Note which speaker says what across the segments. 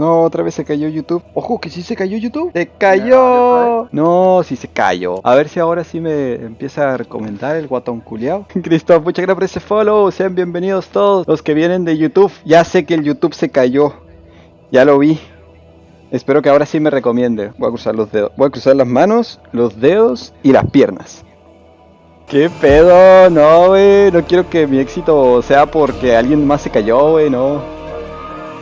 Speaker 1: No, otra vez se cayó YouTube. Ojo, que sí se cayó YouTube. Se cayó. No, sí se cayó. A ver si ahora sí me empieza a recomendar el guatón culiao. Cristo, muchas gracias por ese follow. Sean bienvenidos todos los que vienen de YouTube. Ya sé que el YouTube se cayó. Ya lo vi. Espero que ahora sí me recomiende. Voy a cruzar los dedos. Voy a cruzar las manos, los dedos y las piernas. ¿Qué pedo? No, wey. No quiero que mi éxito sea porque alguien más se cayó, wey. No.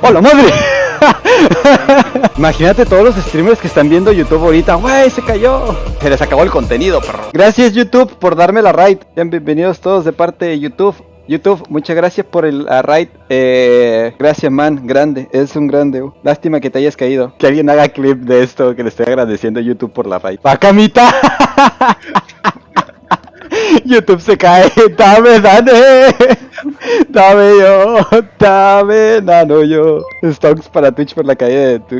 Speaker 1: ¡Hola madre! Imagínate todos los streamers que están viendo YouTube ahorita. ¡Wey! Se cayó. Se les acabó el contenido, perro. Gracias, YouTube, por darme la raid. Bienvenidos todos de parte de YouTube. YouTube, muchas gracias por el raid. Eh, gracias, man. Grande. Es un grande. uh. Lástima que te hayas caído. Que alguien haga clip de esto. Que le estoy agradeciendo a YouTube por la raid. ¡Pacamita! YouTube se cae. Dame, dame. Dame yo. Dame, nano yo. Stonks para Twitch por la caída de tu.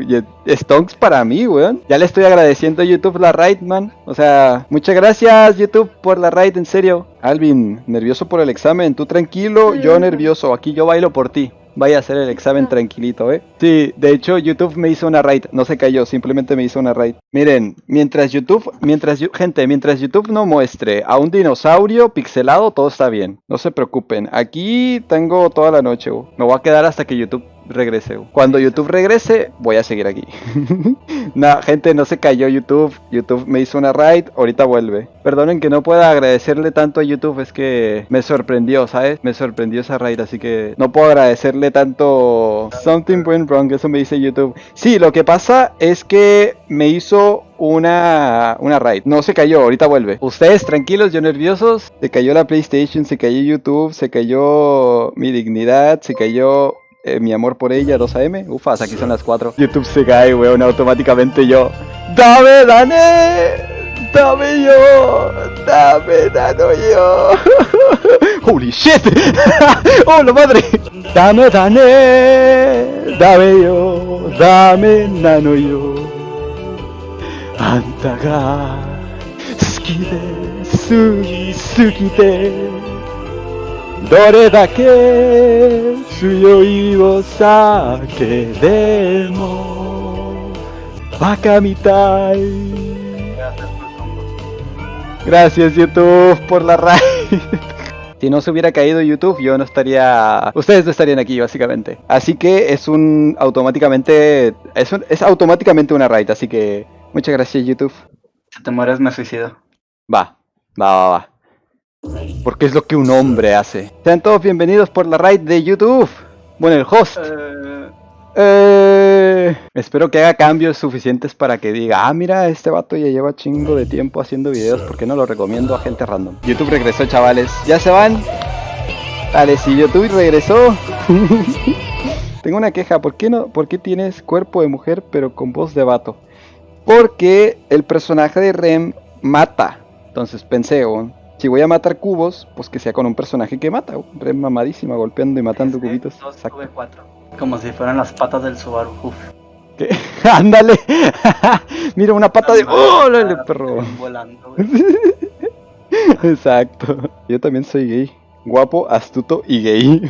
Speaker 1: Stonks para mí, weón. Ya le estoy agradeciendo a YouTube la raid, man. O sea, muchas gracias, YouTube, por la raid, en serio. Alvin, nervioso por el examen. Tú tranquilo, yo nervioso. Aquí yo bailo por ti. Vaya a hacer el examen tranquilito, ¿eh? Sí, de hecho YouTube me hizo una raid, no se cayó, simplemente me hizo una raid. Miren, mientras YouTube, mientras gente, mientras YouTube no muestre a un dinosaurio pixelado, todo está bien. No se preocupen. Aquí tengo toda la noche, me voy a quedar hasta que YouTube regrese. Cuando YouTube regrese, voy a seguir aquí. no, gente, no se cayó YouTube. YouTube me hizo una raid, ahorita vuelve. Perdonen que no pueda agradecerle tanto a YouTube, es que me sorprendió, ¿sabes? Me sorprendió esa raid, así que no puedo agradecerle tanto. Something went wrong, eso me dice YouTube. Sí, lo que pasa es que me hizo una, una raid. No se cayó, ahorita vuelve. Ustedes tranquilos, yo nerviosos. Se cayó la PlayStation, se cayó YouTube, se cayó mi dignidad, se cayó eh, mi amor por ella, 2AM. Ufas, aquí son las 4. YouTube se cae, weón, automáticamente yo. ¡Dame, Dane! ¡Dame yo! ¡Dame, Dano yo! ¡Holy shit! ¡Oh, la madre! ¡Dame, Dane! ¡Dame yo! ¡Dame, Nano yo! ¡Antaga! ¡Sukite! ¡Suki, sukite! どれだけ強いお酒でもバカみたい Gracias YouTube por la raid. Si no se hubiera caído YouTube, yo no estaría. Ustedes no estarían aquí, básicamente. Así que es un automáticamente. Es, un- es automáticamente una raid, así que. Muchas gracias, YouTube.
Speaker 2: Si te mueres, me suicido.
Speaker 1: Va, va, va, va. Porque es lo que un hombre hace. Sean todos bienvenidos por la raid de YouTube. Bueno, el host.
Speaker 2: Eh,
Speaker 1: Eh, espero que haga cambios suficientes para que diga, ah, mira, este vato ya lleva chingo de tiempo haciendo videos, ¿por qué no lo recomiendo a gente random? YouTube regresó, chavales. ¿Ya se van? Dale, si YouTube regresó. Tengo una queja, ¿por qué no? ¿Por qué tienes cuerpo de mujer pero con voz de vato? Porque el personaje de Rem mata. Entonces pensé, si voy a matar cubos, pues que sea con un personaje que mata. oh. Rem mamadísima, golpeando y matando
Speaker 2: es de
Speaker 1: cubitos.
Speaker 2: dos. V4. Como si fueran las patas del Subaru. Uf.
Speaker 1: ¿Qué? Ándale. Mira una pata de. ¡Oh, órale, perro!
Speaker 2: Volando, güey.
Speaker 1: Exacto. Yo también soy gay. Guapo, astuto y gay.